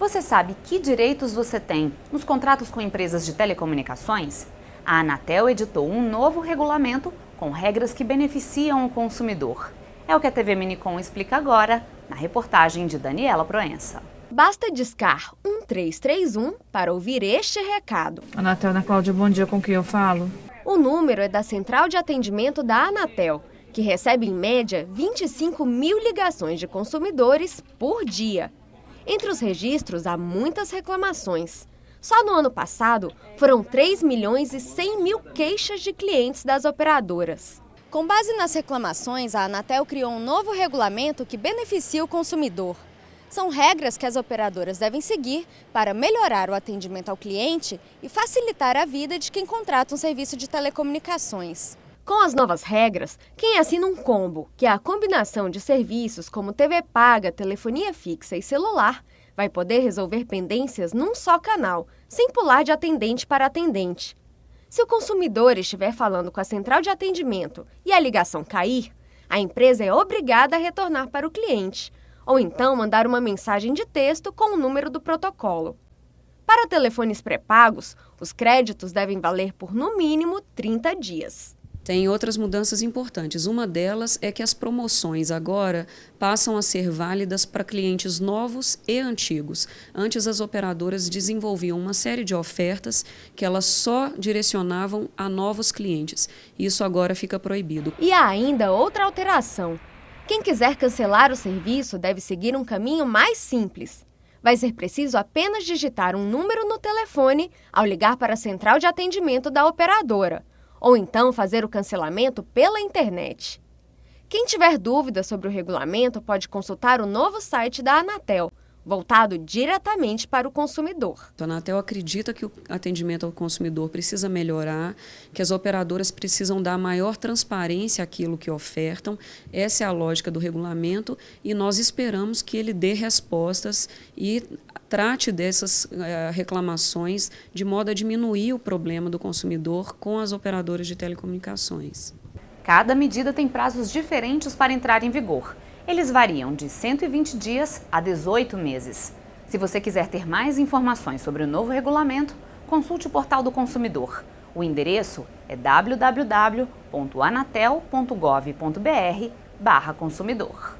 Você sabe que direitos você tem nos contratos com empresas de telecomunicações? A Anatel editou um novo regulamento com regras que beneficiam o consumidor. É o que a TV Minicom explica agora, na reportagem de Daniela Proença. Basta discar 1331 para ouvir este recado. Anatel, Ana Cláudia, bom dia, com quem eu falo? O número é da Central de Atendimento da Anatel, que recebe em média 25 mil ligações de consumidores por dia. Entre os registros, há muitas reclamações. Só no ano passado, foram 3 milhões e 100 mil queixas de clientes das operadoras. Com base nas reclamações, a Anatel criou um novo regulamento que beneficia o consumidor. São regras que as operadoras devem seguir para melhorar o atendimento ao cliente e facilitar a vida de quem contrata um serviço de telecomunicações. Com as novas regras, quem assina um combo, que é a combinação de serviços como TV paga, telefonia fixa e celular, vai poder resolver pendências num só canal, sem pular de atendente para atendente. Se o consumidor estiver falando com a central de atendimento e a ligação cair, a empresa é obrigada a retornar para o cliente, ou então mandar uma mensagem de texto com o número do protocolo. Para telefones pré-pagos, os créditos devem valer por no mínimo 30 dias. Tem outras mudanças importantes. Uma delas é que as promoções agora passam a ser válidas para clientes novos e antigos. Antes, as operadoras desenvolviam uma série de ofertas que elas só direcionavam a novos clientes. Isso agora fica proibido. E há ainda outra alteração. Quem quiser cancelar o serviço deve seguir um caminho mais simples. Vai ser preciso apenas digitar um número no telefone ao ligar para a central de atendimento da operadora ou então fazer o cancelamento pela internet. Quem tiver dúvidas sobre o regulamento pode consultar o novo site da Anatel, voltado diretamente para o consumidor. A Anatel acredita que o atendimento ao consumidor precisa melhorar, que as operadoras precisam dar maior transparência àquilo que ofertam. Essa é a lógica do regulamento e nós esperamos que ele dê respostas e trate dessas uh, reclamações de modo a diminuir o problema do consumidor com as operadoras de telecomunicações. Cada medida tem prazos diferentes para entrar em vigor. Eles variam de 120 dias a 18 meses. Se você quiser ter mais informações sobre o novo regulamento, consulte o portal do consumidor. O endereço é www.anatel.gov.br/consumidor.